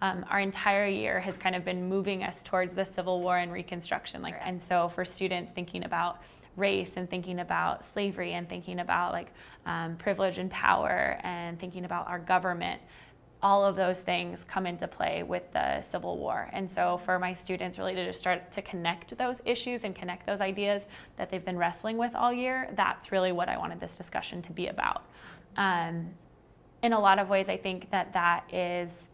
um, our entire year has kind of been moving us towards the Civil War and Reconstruction. Like, and so for students thinking about race and thinking about slavery and thinking about like um, privilege and power and thinking about our government all of those things come into play with the Civil War. And so for my students really to just start to connect those issues and connect those ideas that they've been wrestling with all year, that's really what I wanted this discussion to be about. Um, in a lot of ways, I think that that is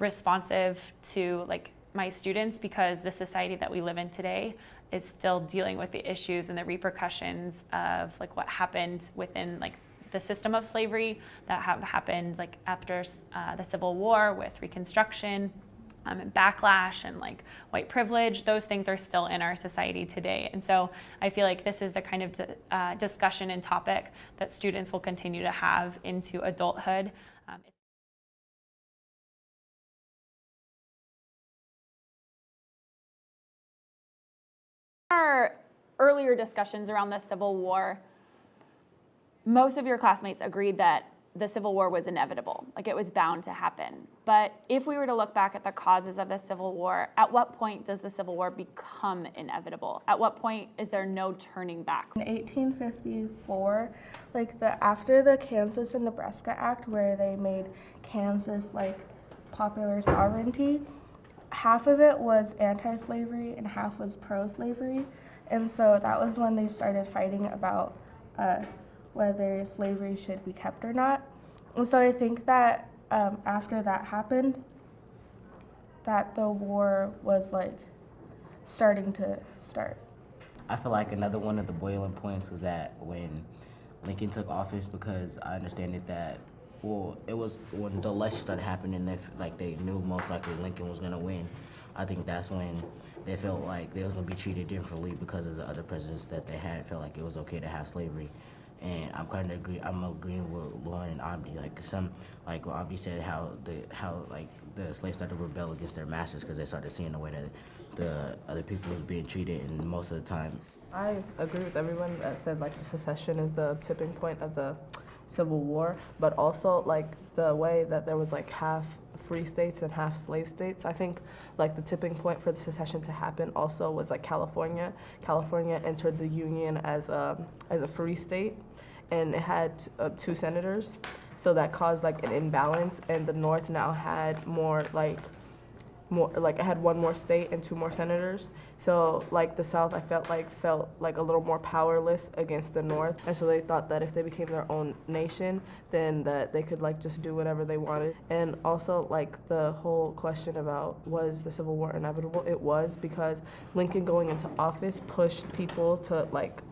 responsive to like my students because the society that we live in today is still dealing with the issues and the repercussions of like what happened within like the system of slavery that have happened like after uh, the Civil War with Reconstruction, um, and backlash and like white privilege, those things are still in our society today. And so I feel like this is the kind of uh, discussion and topic that students will continue to have into adulthood. Um, earlier discussions around the Civil War, most of your classmates agreed that the Civil War was inevitable, like it was bound to happen. But if we were to look back at the causes of the Civil War, at what point does the Civil War become inevitable? At what point is there no turning back? In 1854, like the after the Kansas and Nebraska Act, where they made Kansas like popular sovereignty, half of it was anti-slavery and half was pro-slavery, and so that was when they started fighting about. Uh, whether slavery should be kept or not. And so I think that um, after that happened, that the war was like starting to start. I feel like another one of the boiling points was that when Lincoln took office, because I understand it that well, it was when the election started happening. If like they knew most likely Lincoln was gonna win, I think that's when they felt like they was gonna be treated differently because of the other presidents that they had. Felt like it was okay to have slavery and I'm kind of agree. I'm agreeing with Lauren and Abdi. Like some, like what Abdi said, how the how like the slaves started to rebel against their masters because they started seeing the way that the other people was being treated, and most of the time. I agree with everyone that said like the secession is the tipping point of the Civil War, but also like the way that there was like half free states and half slave states. I think like the tipping point for the secession to happen also was like California. California entered the Union as a, as a free state and it had uh, two senators. So that caused like an imbalance and the North now had more like more like I had one more state and two more senators. So like the South I felt like felt like a little more powerless against the North. And so they thought that if they became their own nation, then that they could like just do whatever they wanted. And also like the whole question about was the Civil War inevitable? It was because Lincoln going into office pushed people to like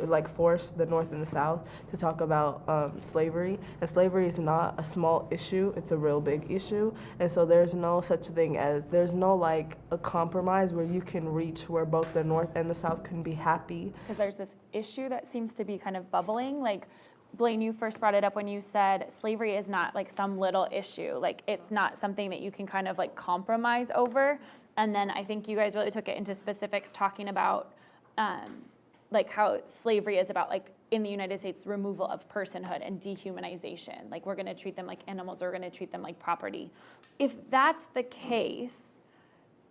like force the North and the South to talk about um, slavery. And slavery is not a small issue; it's a real big issue. And so there's no such thing as there's no like a compromise where you can reach where both the North and the South can be happy. Because there's this issue that seems to be kind of bubbling, like. Blaine, you first brought it up when you said slavery is not like some little issue. Like it's not something that you can kind of like compromise over. And then I think you guys really took it into specifics talking about um, like how slavery is about like in the United States removal of personhood and dehumanization. Like we're going to treat them like animals or we're going to treat them like property. If that's the case,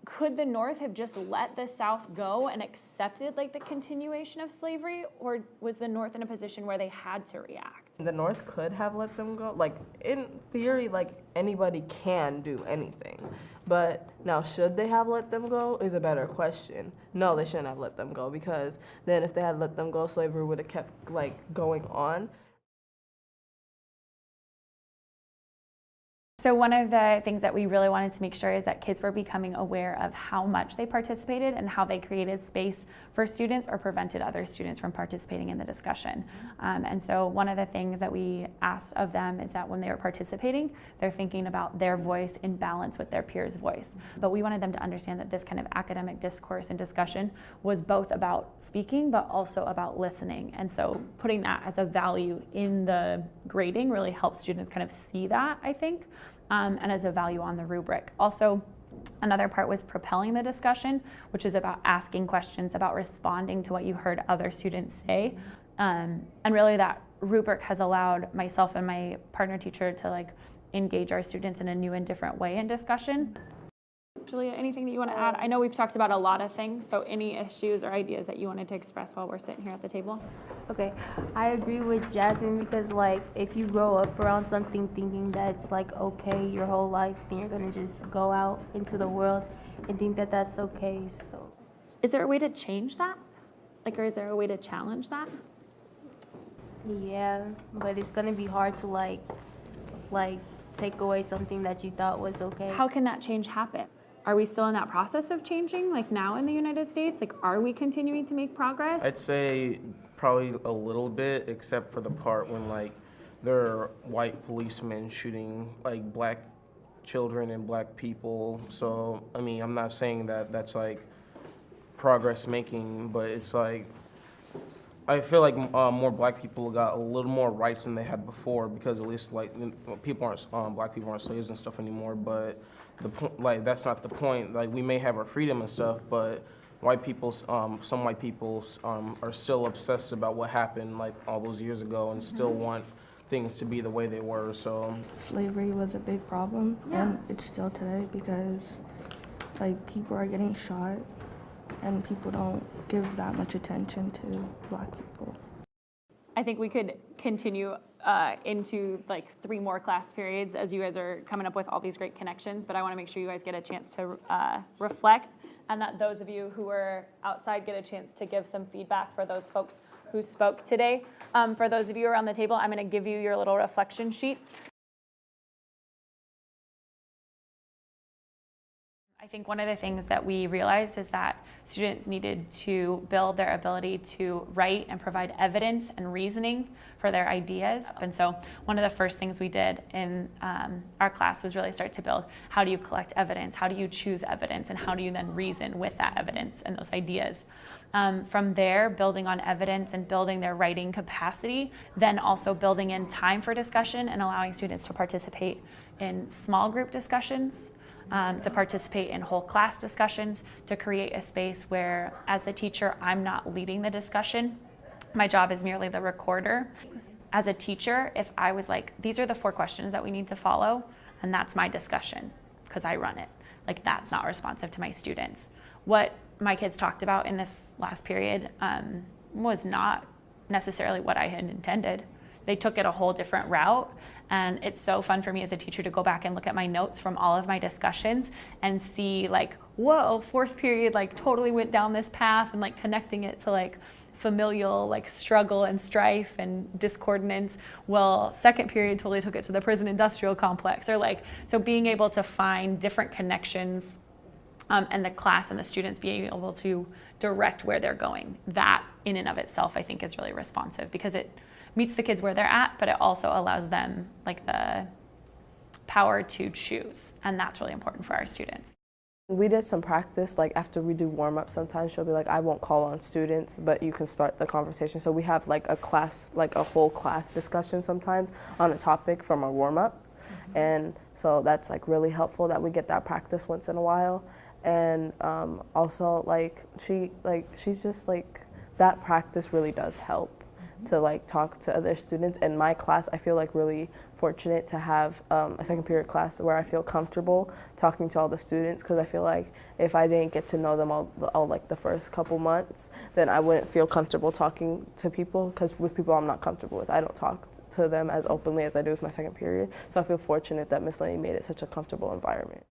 could the North have just let the South go and accepted like the continuation of slavery or was the North in a position where they had to react? The North could have let them go. Like in theory like anybody can do anything. But now, should they have let them go is a better question. No, they shouldn't have let them go because then if they had let them go, slavery would have kept like going on. So one of the things that we really wanted to make sure is that kids were becoming aware of how much they participated and how they created space for students or prevented other students from participating in the discussion. Um, and so one of the things that we asked of them is that when they were participating, they're thinking about their voice in balance with their peers' voice. But we wanted them to understand that this kind of academic discourse and discussion was both about speaking, but also about listening. And so putting that as a value in the grading really helps students kind of see that, I think um, and as a value on the rubric. Also, Another part was propelling the discussion, which is about asking questions, about responding to what you heard other students say. Um, and really that rubric has allowed myself and my partner teacher to like engage our students in a new and different way in discussion. Julia, anything that you want to add? I know we've talked about a lot of things, so any issues or ideas that you wanted to express while we're sitting here at the table? Okay, I agree with Jasmine because like if you grow up around something thinking that's like okay your whole life, then you're gonna just go out into the world and think that that's okay. So Is there a way to change that? Like, or is there a way to challenge that? yeah, but it's gonna be hard to like like take away something that you thought was okay. How can that change happen? Are we still in that process of changing, like now in the United States? Like, are we continuing to make progress? I'd say probably a little bit, except for the part when like there are white policemen shooting like black children and black people. So I mean, I'm not saying that that's like progress making, but it's like I feel like uh, more black people got a little more rights than they had before because at least like people aren't um, black people aren't slaves and stuff anymore. But the point, like that's not the point. Like we may have our freedom and stuff, but white people, um, some white people um, are still obsessed about what happened like all those years ago and still want things to be the way they were. So Slavery was a big problem, and it's still today because like people are getting shot, and people don't give that much attention to black people. I think we could continue uh, into like three more class periods as you guys are coming up with all these great connections. But I want to make sure you guys get a chance to uh, reflect, and that those of you who are outside get a chance to give some feedback for those folks who spoke today. Um, for those of you around the table, I'm going to give you your little reflection sheets. Think one of the things that we realized is that students needed to build their ability to write and provide evidence and reasoning for their ideas. And so, one of the first things we did in um, our class was really start to build how do you collect evidence, how do you choose evidence, and how do you then reason with that evidence and those ideas. Um, from there, building on evidence and building their writing capacity, then also building in time for discussion and allowing students to participate in small group discussions um, to participate in whole class discussions, to create a space where, as the teacher, I'm not leading the discussion. My job is merely the recorder. As a teacher, if I was like, these are the four questions that we need to follow, and that's my discussion because I run it, like that's not responsive to my students. What my kids talked about in this last period um, was not necessarily what I had intended. They took it a whole different route. And it's so fun for me as a teacher to go back and look at my notes from all of my discussions and see, like, whoa, fourth period, like, totally went down this path and, like, connecting it to, like, familial like struggle and strife and discordance well second period totally took it to the prison industrial complex or like so being able to find different connections um, and the class and the students being able to direct where they're going that in and of itself i think is really responsive because it meets the kids where they're at but it also allows them like the power to choose and that's really important for our students We did some practice, like after we do warm up, sometimes she'll be like, I won't call on students, but you can start the conversation. So we have like a class, like a whole class discussion sometimes on a topic from our warm up. And so that's like really helpful that we get that practice once in a while. And um, also like she, like she's just like, that practice really does help to like talk to other students. In my class, I feel like really fortunate to have um, a second period class where I feel comfortable talking to all the students because I feel like if I didn't get to know them all, all like the first couple months, then I wouldn't feel comfortable talking to people because with people I'm not comfortable with, I don't talk to them as openly as I do with my second period. So I feel fortunate that Miss Lane made it such a comfortable environment.